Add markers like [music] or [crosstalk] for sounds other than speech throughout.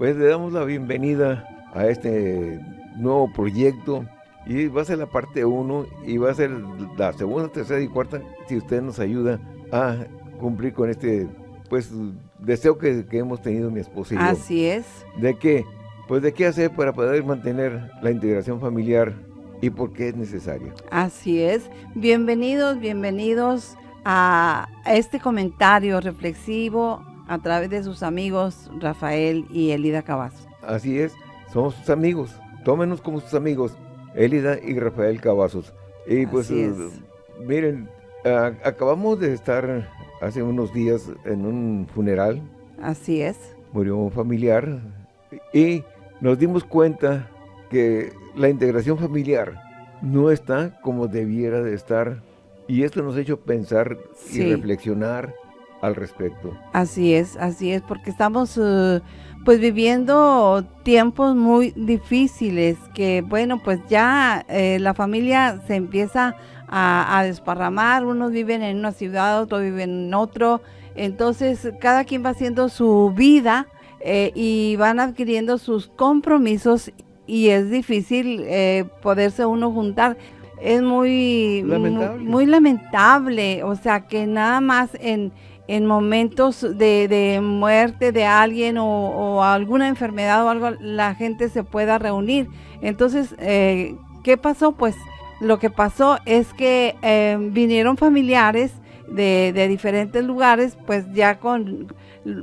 pues le damos la bienvenida a este nuevo proyecto y va a ser la parte 1 y va a ser la segunda, tercera y cuarta si usted nos ayuda a cumplir con este pues deseo que, hemos tenido mi esposa y yo. Así es. ¿De qué? Pues de qué hacer para poder mantener la integración familiar y por qué es necesario. Así es. Bienvenidos, bienvenidos a este comentario reflexivo a través de sus amigos Rafael y Elida Cavazos. Así es, somos sus amigos. Tómenos como sus amigos, Elida y Rafael Cavazos. Y pues, miren, acabamos de estar hace unos días en un funeral. Así es. Murió un familiar y nos dimos cuenta que la integración familiar no está como debiera de estar y esto nos ha hecho pensar y reflexionar al respecto. Así es, así es, porque estamos uh, pues viviendo tiempos muy difíciles que bueno pues ya eh, la familia se empieza a, desparramar, unos viven en una ciudad, otros viven en otro, entonces cada quien va haciendo su vida eh, y van adquiriendo sus compromisos y es difícil eh, poderse uno juntar. Es muy lamentable. muy, lamentable, o sea que nada más en, en momentos de, muerte de alguien o, alguna enfermedad o algo, la gente se pueda reunir. Entonces, eh, ¿qué pasó? Pues lo que pasó es que eh, vinieron familiares de, diferentes lugares, pues ya con,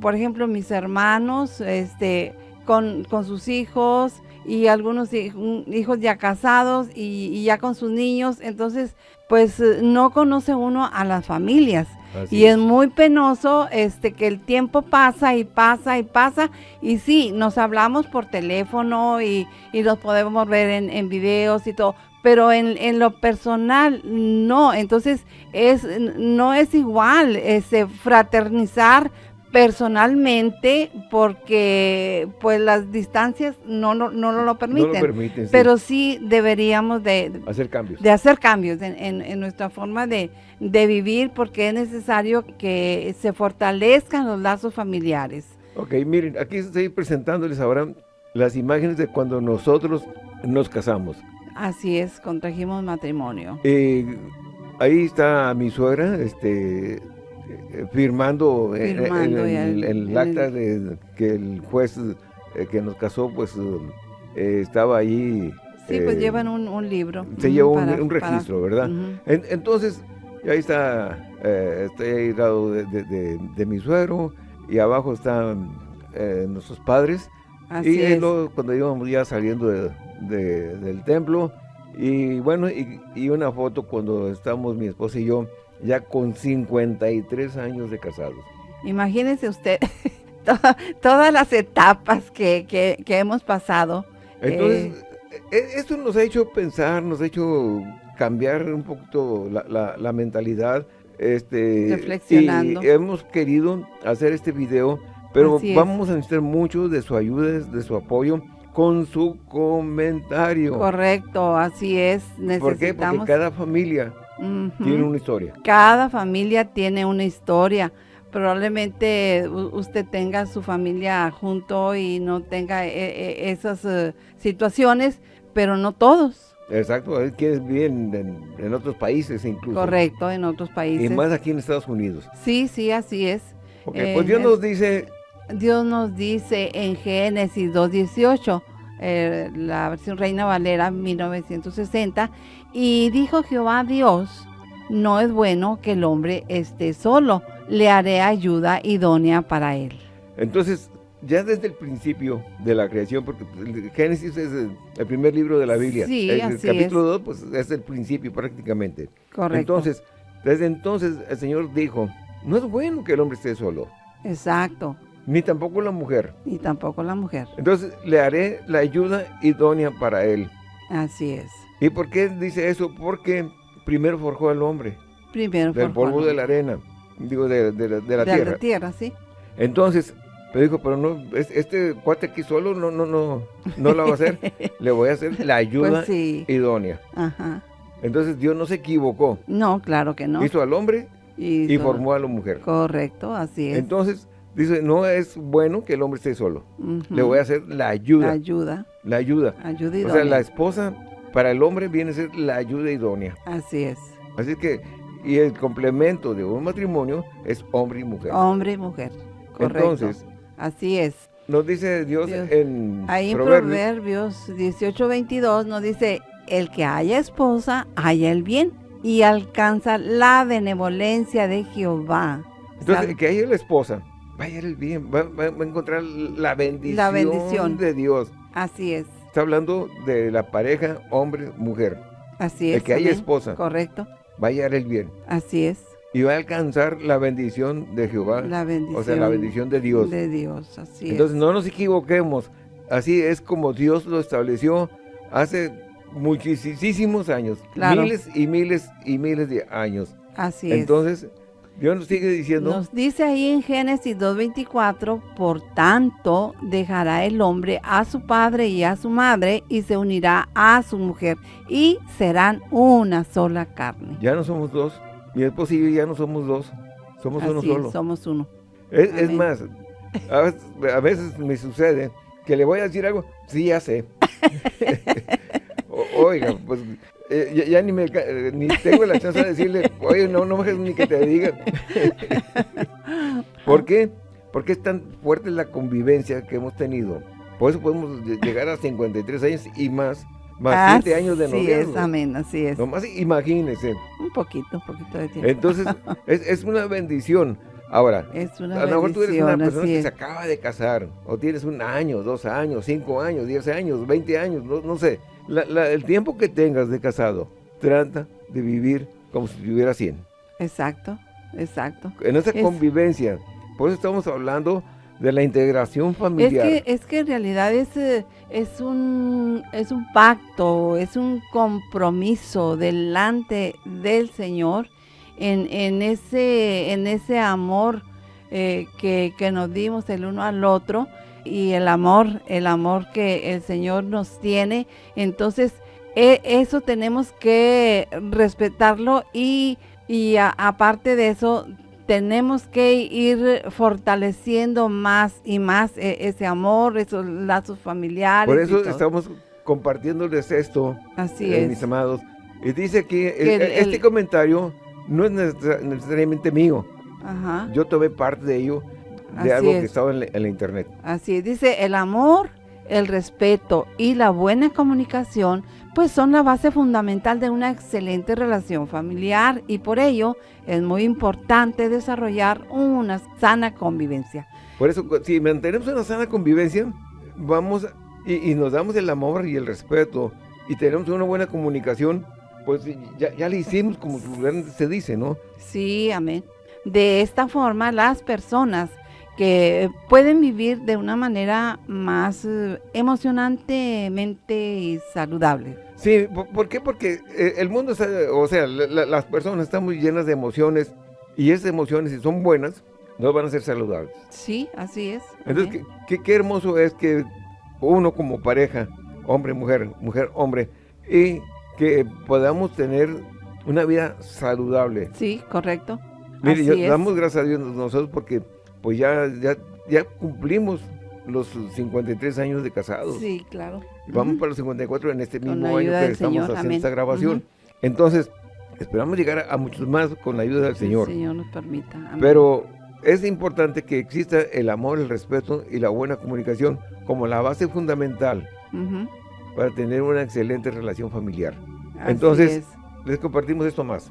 por ejemplo, mis hermanos, este, con sus hijos y algunos hijos ya casados y, ya con sus niños, entonces pues no conoce uno a las familias. Y es. muy penoso este que el tiempo pasa y pasa y pasa y sí, nos hablamos por teléfono y, y nos podemos ver en, en videos y todo, pero en, lo personal no, entonces es no es igual ese fraternizar personalmente porque pues las distancias no, no, no, lo permiten, pero sí. deberíamos de hacer cambios, de hacer cambios en, nuestra forma de, de, vivir porque es necesario que se fortalezcan los lazos familiares. Ok, miren, aquí estoy presentándoles ahora las imágenes de cuando nosotros nos casamos. Así es, contrajimos matrimonio. Eh, ahí está mi suegra, este, firmando, en, el, acta de que el juez eh, que nos casó, pues eh, estaba ahí. Sí, pues llevan un, libro. Se lleva un, registro, ¿verdad? entonces, ahí está, está ahí lado de, mi suegro y abajo están nuestros padres. Así y cuando íbamos ya saliendo de, del templo. Y bueno, y, una foto cuando estamos mi esposa y yo ya con 53 años de casados. Imagínese usted [laughs] todas las etapas que, hemos pasado. Entonces, eh, e, esto nos ha hecho pensar, nos ha hecho cambiar un poquito la, mentalidad. Este, Reflexionando. Y hemos querido hacer este video, pero vamos a necesitar mucho de su ayuda, de su apoyo con su comentario. Correcto, así es. Necesitamos... ¿Por qué? Porque cada familia tiene una historia. Cada familia tiene una historia. Probablemente usted tenga su familia junto y no tenga e, e, esas eh, situaciones, pero no todos. Exacto, es que bien en, otros países incluso. Correcto, en otros países. Y más aquí en Estados Unidos. Sí, sí, así es. Okay, pues Dios nos dice Dios nos dice en Génesis 2.18, eh, la versión Reina Valera 1960, y dijo Jehová Dios, no es bueno que el hombre esté solo, le haré ayuda idónea para él. Entonces, ya desde el principio de la creación, porque Génesis es el, primer libro de la Biblia, sí, el, capítulo 2 pues, es el principio prácticamente. Correcto. Entonces, desde entonces el Señor dijo, no es bueno que el hombre esté solo. Exacto. Ni tampoco la mujer. Ni tampoco la mujer. Entonces le haré la ayuda idónea para él. Así es. ¿Y por qué dice eso? Porque primero forjó al hombre. Primero Del polvo de la arena. Digo, de, de, de la tierra. De la tierra, sí. Entonces, pero dijo, pero no, este cuate aquí solo no, no, no, no lo va a hacer. [laughs] le voy a hacer la ayuda pues idónea. Ajá. Entonces Dios no se equivocó. No, claro que no. Hizo al hombre y formó a la mujer. Correcto, así es. Entonces, dice, no es bueno que el hombre esté solo. Le voy a hacer la ayuda. La ayuda, La ayuda. ayuda O sea, la esposa para el hombre viene a ser la ayuda idónea. Así es. Así que, y el complemento de un matrimonio es hombre y mujer. Hombre y mujer. Correcto. Entonces, Así es. nos dice Dios, Dios. en Ahí en Proverbios, Proverbios 18:22 nos dice, el que haya esposa, haya el bien y alcanza la benevolencia de Jehová. entonces, Sal- que haya la esposa, va a ir el bien, va, va- va a encontrar la bendición, bendición. de Dios. Así es, Está hablando de la pareja hombre-mujer. así El es. que haya amén. esposa. Correcto, Va a hallar el bien. así es. Y va a alcanzar la bendición de Jehová. La bendición. o sea, la bendición de Dios. De Dios, así Entonces es. no nos equivoquemos. Así es como Dios lo estableció hace muchísimos años. Claro. Miles y miles y miles de años. Así es. Entonces, Dios nos sigue diciendo, Nos dice ahí en Génesis 2.24, por tanto dejará el hombre a su padre y a su madre y se unirá a su mujer y serán una sola carne. ya no somos dos. Mi esposo y yo ya no somos dos. Somos uno es, solo. somos uno. Es, es más, a veces, a veces me sucede que le voy a decir algo, sí, ya sé. [laughs] [laughs] O- Oiga, pues eh, ya, ya ni, me, eh, ni tengo la chance de decirle, oye, no, no ni que te diga. [laughs] ¿Por qué? Porque es tan fuerte la convivencia que hemos tenido. Por eso podemos lle- llegar a 53 años y más, más 7 años de Así es, noviazgo. amén, así es. Nomás imagínense. Un poquito, un poquito de tiempo. Entonces, es, es una bendición. Ahora, es una a lo mejor tú eres una persona que es. se acaba de casar, o tienes un año, dos años, cinco años, diez años, veinte años, no, no sé. La- la- el tiempo que tengas de casado, trata de vivir como si tuviera 100. Exacto, exacto. En esa Es- convivencia, por eso estamos hablando de la integración Es familiar. que, es que en realidad es, eh, es, un, es un pacto, es un compromiso delante del Señor en, en, ese, en ese amor eh, que, que nos dimos el uno al otro y el amor, el amor que el Señor nos tiene. Entonces, e- eso tenemos que respetarlo y, y aparte de eso, tenemos que ir fortaleciendo más y más eh, ese amor, esos lazos familiares. por eso estamos compartiéndoles esto, Así eh, es. mis amados. Y dice aquí, eh, Que el- este el- comentario no es necesar- necesariamente mío. Ajá. Yo tomé parte de ello, Así de algo es. que estaba en la- en la internet. Así es, dice, el amor, el respeto y la buena comunicación, pues son la base fundamental de una excelente relación familiar y por ello es muy importante desarrollar una sana convivencia. Por eso, si mantenemos una sana convivencia, vamos y nos damos el amor y el respeto y tenemos una buena comunicación, pues ya, ya le hicimos como se dice, ¿no? Sí, amén. De esta forma, las personas que pueden vivir de una manera más eh, emocionantemente saludable. Sí, ¿por, qué? Porque eh, el mundo, está, o sea, la- la- las personas están muy llenas de emociones y esas emociones, si son buenas, no van a ser saludables. Sí, así es. Entonces, qué, qué- qué hermoso es que uno como pareja, hombre, mujer, mujer, hombre, y que podamos tener una vida saludable. Sí, correcto. Mire, yo- damos gracias a Dios nosotros porque pues ya, ya, ya cumplimos los 53 años de casados. Sí, claro. Y vamos Ujú. para los 54 en este mismo año que estamos Señor, haciendo amén. esta grabación. Entonces, esperamos llegar a, a muchos más con la ayuda del Señor. Señor nos permita. amén. Pero es importante que exista el amor, el respeto y la buena comunicación como la base fundamental para tener una excelente relación familiar. Así Entonces- es. Les compartimos esto más.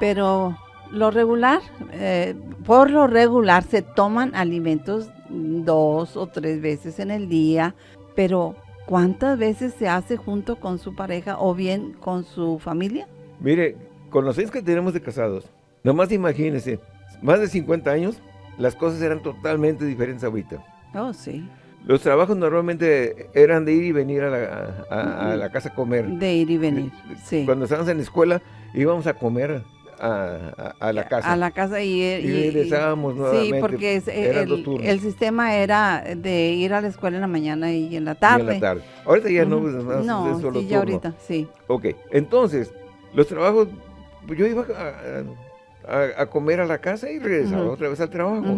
Pero lo regular, eh, por lo regular se toman alimentos dos o tres veces en el día, pero ¿cuántas veces se hace junto con su pareja o bien con su familia? Mire, con los años que tenemos de casados, nomás imagínense, más de 50 años, las cosas eran totalmente diferentes ahorita. Oh, sí. Los trabajos normalmente eran de ir y venir a la, a- a la casa a comer. De ir y venir. Sí. Cuando estábamos en la escuela, íbamos a comer a, a- a la casa. A la casa y, y regresábamos nuevamente. Sí, porque es- el, sistema era de ir a la escuela en la mañana y en la y en tarde. la tarde. Ahorita ya no, más no, es solo sí, ya turno. ahorita, sí. Ok, entonces, los trabajos, yo iba a, comer a la casa y regresaba otra vez al trabajo.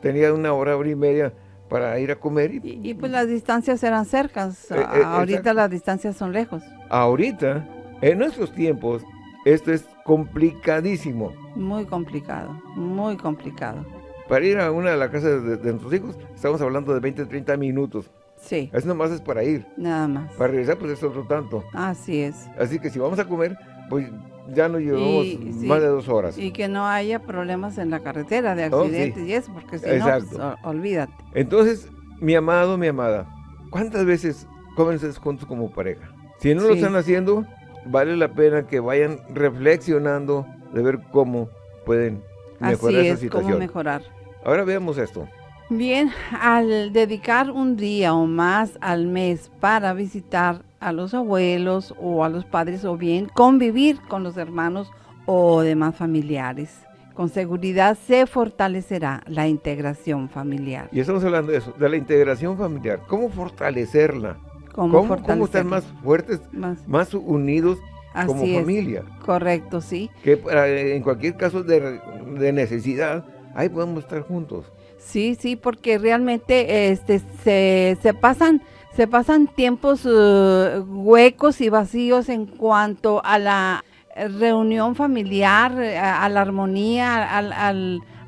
Tenía una hora, hora y media para ir a comer. Y, y, pues las distancias eran cercas, eh, eh, ahorita las distancias son lejos. Ahorita, en nuestros tiempos, esto es complicadísimo. Muy complicado, muy complicado. Para ir a una de las casas de, nuestros hijos, estamos hablando de 20, 30 minutos. Sí. Eso nomás es para ir. Nada más. Para regresar, pues es otro tanto. Así es. Así que si vamos a comer, pues ya nos llevamos más de dos horas. Y que no haya problemas en la carretera de oh, accidentes y eso, porque si no, pues, olvídate. Entonces, mi amado, mi amada, ¿cuántas veces comen ustedes juntos como pareja? Si no lo están haciendo, vale la pena que vayan reflexionando de ver cómo pueden mejorar Así esa situación. cómo mejorar. Ahora veamos esto. Bien, al dedicar un día o más al mes para visitar a los abuelos o a los padres o bien convivir con los hermanos o demás familiares, con seguridad se fortalecerá la integración familiar. Y estamos hablando de eso, de la integración familiar. ¿Cómo fortalecerla? ¿Cómo, ¿Cómo, estar más fuertes, más, unidos como familia? Correcto, sí. Que en cualquier caso de, de necesidad, ahí podemos estar juntos. Sí, sí, porque realmente este, se, se pasan se pasan tiempos uh, huecos y vacíos en cuanto a la reunión familiar, a, la armonía, al,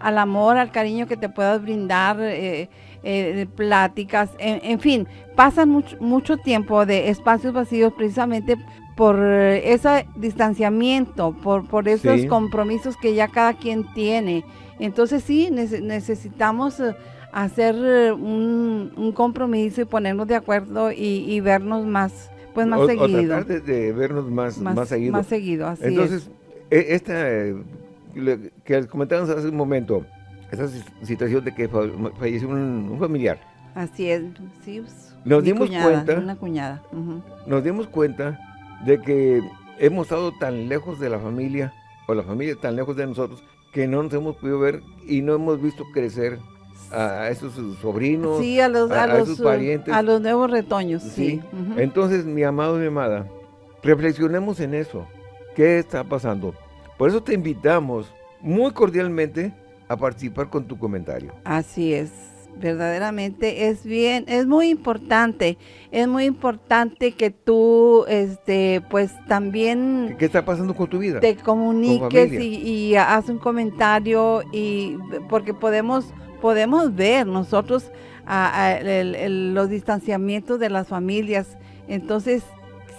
al, amor, al cariño que te puedas brindar, eh, eh, pláticas, en, fin, pasan mucho, mucho tiempo de espacios vacíos precisamente por ese distanciamiento, por, por esos compromisos que ya cada quien tiene. Entonces sí, necesitamos eh, hacer eh, un, compromiso y ponernos de acuerdo y, vernos más, pues más seguido. O tratar de, vernos más, más, seguido. Más seguido, así Entonces, e, esta que comentábamos hace un momento, esa situación de que falleció un, familiar. Así es, sí. Pues, nos dimos cuenta. Una cuñada. Nos dimos cuenta de que hemos estado tan lejos de la familia, o la familia tan lejos de nosotros, que no nos hemos podido ver y no hemos visto crecer a esos sobrinos, sí, a, los, a, los, parientes. A los nuevos retoños, sí. Entonces, mi amado, mi amada, reflexionemos en eso. ¿Qué está pasando? Por eso te invitamos muy cordialmente a participar con tu comentario. Así es verdaderamente es bien, es muy importante, es muy importante que tú, este, pues también... ¿Qué está pasando con tu vida? Te comuniques y, y haz un comentario y porque podemos, podemos ver nosotros los distanciamientos de las familias, entonces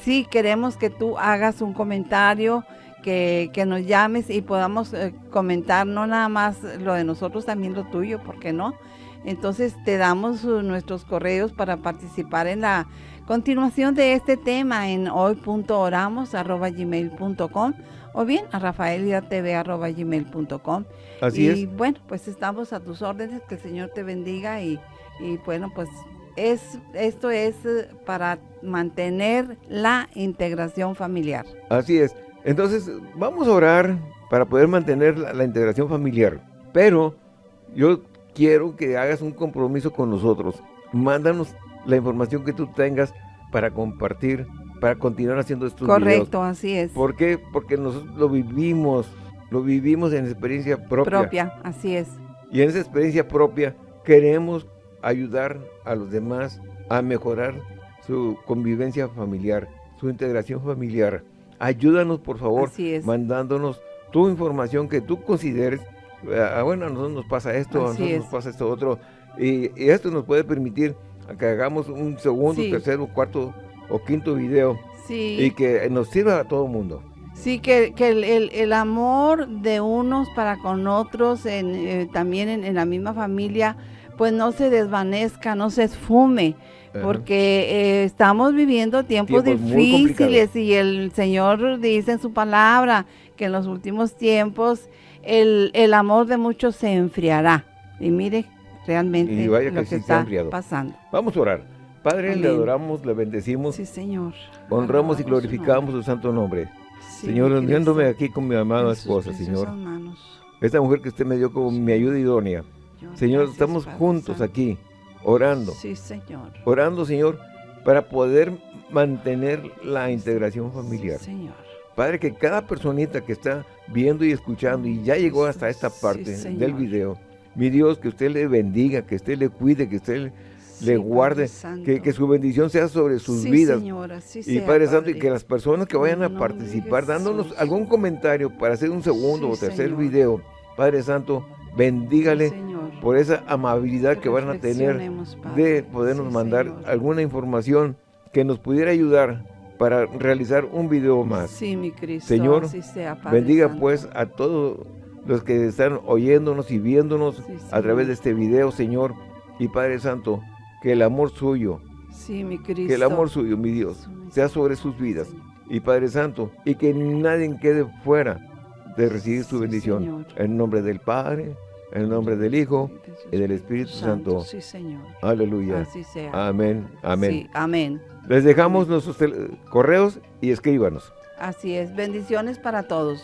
sí queremos que tú hagas un comentario, que, que, nos llames y podamos eh, comentar no nada más lo de nosotros, también lo tuyo, ¿por qué no? Entonces te damos uh, nuestros correos para participar en la continuación de este tema en hoy.oramos.gmail.com o bien a rafaelidatv.gmail.com. Así y, bueno, pues estamos a tus órdenes, que el Señor te bendiga y, y bueno, pues es, esto es uh, para mantener la integración familiar. Así es. Entonces, vamos a orar para poder mantener la, la integración familiar. Pero yo quiero que hagas un compromiso con nosotros. Mándanos la información que tú tengas para compartir, para continuar haciendo estos Correcto, así es. ¿Por qué? Porque nosotros lo vivimos, lo vivimos en experiencia propia. Propia, así es. Y en esa experiencia propia queremos ayudar a los demás a mejorar su convivencia familiar, su integración familiar. Ayúdanos, por favor, mandándonos tu información que tú consideres Ah, bueno, a nosotros nos pasa esto, a nosotros nos pasa esto otro, y, esto nos puede permitir que hagamos un segundo, tercero, cuarto o quinto video y que nos sirva a todo el mundo. Sí, que, que el, el, amor de unos para con otros, en, eh, también en, la misma familia, pues no se desvanezca, no se esfume, porque eh, estamos viviendo tiempos, difíciles y el Señor dice en su palabra que en los últimos tiempos el, amor de muchos se enfriará. Y mire realmente lo que, está pasando. Vamos a orar. Padre, le adoramos, le bendecimos. Sí, Señor. Honramos y glorificamos su, santo nombre. señor, uniéndome aquí con mi amada esposa, Señor. Esta mujer que usted me dio como mi ayuda idónea. señor, estamos juntos aquí, orando. Sí, Señor. Orando, Señor, para poder mantener la integración familiar. señor. Padre, que cada personita que está viendo y escuchando y ya llegó hasta esta parte del video, Mi Dios, que usted le bendiga, que usted le cuide, que usted le guarde, que, su bendición sea sobre sus vidas. y Padre Santo, y que las personas que vayan a participar, dándonos algún comentario para hacer un segundo o tercer video, Padre Santo, bendígale por esa amabilidad que, van a tener de podernos mandar alguna información que nos pudiera ayudar para realizar un video más. Sí, mi Cristo. Señor, bendiga pues a todos los que están oyéndonos y viéndonos a través de este video, Señor. Y Padre Santo, que el amor suyo, sí, mi Cristo. que el amor suyo, mi Dios, sea sobre sus vidas. Y Padre Santo, y que nadie quede fuera de recibir su bendición. En nombre del Padre, en el nombre del Hijo y del Espíritu Santo. Sí, Señor. Aleluya. Así sea. Amén. Amén. Sí, amén. Les dejamos nuestros correos y escríbanos. Así es. Bendiciones para todos.